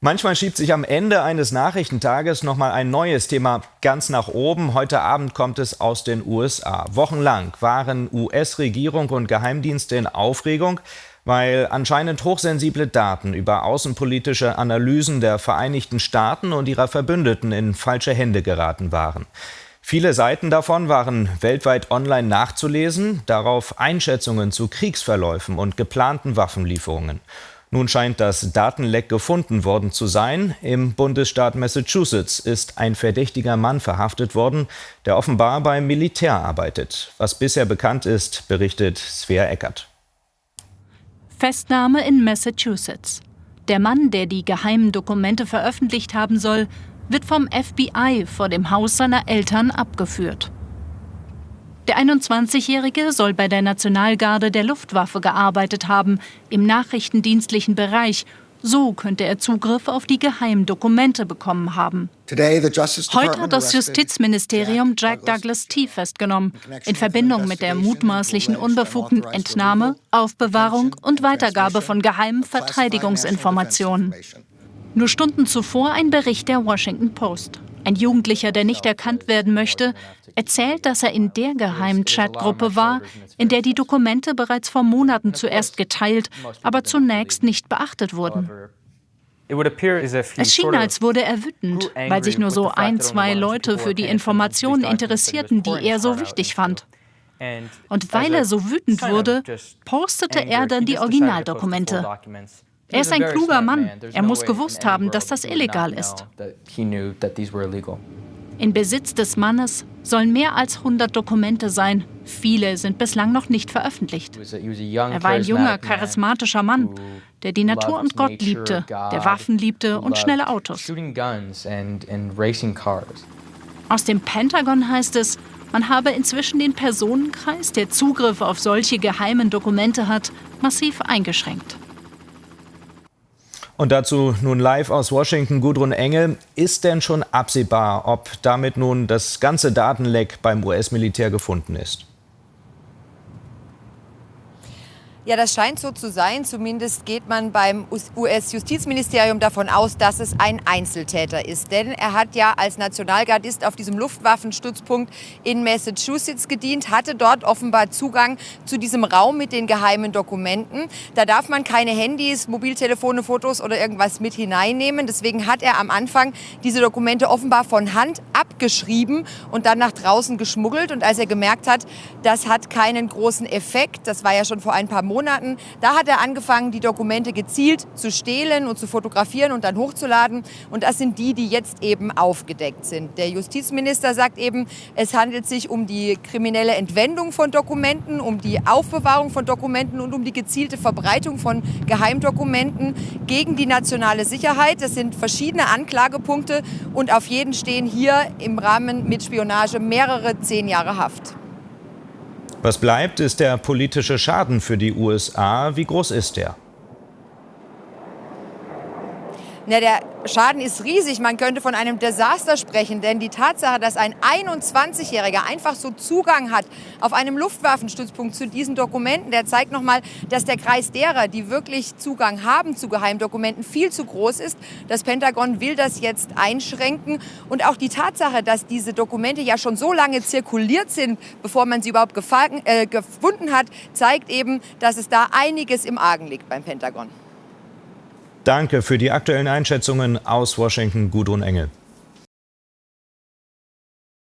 Manchmal schiebt sich am Ende eines Nachrichtentages nochmal ein neues Thema ganz nach oben. Heute Abend kommt es aus den USA. Wochenlang waren US-Regierung und Geheimdienste in Aufregung, weil anscheinend hochsensible Daten über außenpolitische Analysen der Vereinigten Staaten und ihrer Verbündeten in falsche Hände geraten waren. Viele Seiten davon waren weltweit online nachzulesen, darauf Einschätzungen zu Kriegsverläufen und geplanten Waffenlieferungen. Nun scheint das Datenleck gefunden worden zu sein. Im Bundesstaat Massachusetts ist ein verdächtiger Mann verhaftet worden, der offenbar beim Militär arbeitet. Was bisher bekannt ist, berichtet Svea Eckert. Festnahme in Massachusetts. Der Mann, der die geheimen Dokumente veröffentlicht haben soll, wird vom FBI vor dem Haus seiner Eltern abgeführt. Der 21-Jährige soll bei der Nationalgarde der Luftwaffe gearbeitet haben, im nachrichtendienstlichen Bereich. So könnte er Zugriff auf die geheimen Dokumente bekommen haben. Heute hat das Justizministerium Jack Douglas T. festgenommen, in Verbindung mit der mutmaßlichen unbefugten Entnahme, Aufbewahrung und Weitergabe von geheimen Verteidigungsinformationen. Nur Stunden zuvor ein Bericht der Washington Post. Ein Jugendlicher, der nicht erkannt werden möchte, erzählt, dass er in der geheimen Chatgruppe war, in der die Dokumente bereits vor Monaten zuerst geteilt, aber zunächst nicht beachtet wurden. Es schien, als wurde er wütend, weil sich nur so ein, zwei Leute für die Informationen interessierten, die er so wichtig fand. Und weil er so wütend wurde, postete er dann die Originaldokumente. Er ist ein kluger Mann. Er muss gewusst haben, dass das illegal ist. In Besitz des Mannes sollen mehr als 100 Dokumente sein. Viele sind bislang noch nicht veröffentlicht. Er war ein junger, charismatischer Mann, der die Natur und Gott liebte, der Waffen liebte und schnelle Autos. Aus dem Pentagon heißt es, man habe inzwischen den Personenkreis, der Zugriff auf solche geheimen Dokumente hat, massiv eingeschränkt. Und dazu nun live aus Washington Gudrun Engel. Ist denn schon absehbar, ob damit nun das ganze Datenleck beim US-Militär gefunden ist? Ja, das scheint so zu sein. Zumindest geht man beim US-Justizministerium davon aus, dass es ein Einzeltäter ist. Denn er hat ja als Nationalgardist auf diesem Luftwaffenstützpunkt in Massachusetts gedient, hatte dort offenbar Zugang zu diesem Raum mit den geheimen Dokumenten. Da darf man keine Handys, Mobiltelefone, Fotos oder irgendwas mit hineinnehmen. Deswegen hat er am Anfang diese Dokumente offenbar von Hand abgeschrieben und dann nach draußen geschmuggelt. Und als er gemerkt hat, das hat keinen großen Effekt, das war ja schon vor ein paar Monaten. Da hat er angefangen, die Dokumente gezielt zu stehlen und zu fotografieren und dann hochzuladen. Und das sind die, die jetzt eben aufgedeckt sind. Der Justizminister sagt eben, es handelt sich um die kriminelle Entwendung von Dokumenten, um die Aufbewahrung von Dokumenten und um die gezielte Verbreitung von Geheimdokumenten gegen die nationale Sicherheit. Das sind verschiedene Anklagepunkte und auf jeden stehen hier im Rahmen mit Spionage mehrere zehn Jahre Haft. Was bleibt, ist der politische Schaden für die USA. Wie groß ist der? Na, der Schaden ist riesig. Man könnte von einem Desaster sprechen, denn die Tatsache, dass ein 21-Jähriger einfach so Zugang hat auf einem Luftwaffenstützpunkt zu diesen Dokumenten, der zeigt nochmal, dass der Kreis derer, die wirklich Zugang haben zu Geheimdokumenten, viel zu groß ist. Das Pentagon will das jetzt einschränken. Und auch die Tatsache, dass diese Dokumente ja schon so lange zirkuliert sind, bevor man sie überhaupt äh, gefunden hat, zeigt eben, dass es da einiges im Argen liegt beim Pentagon. Danke für die aktuellen Einschätzungen aus Washington, Gudrun Engel.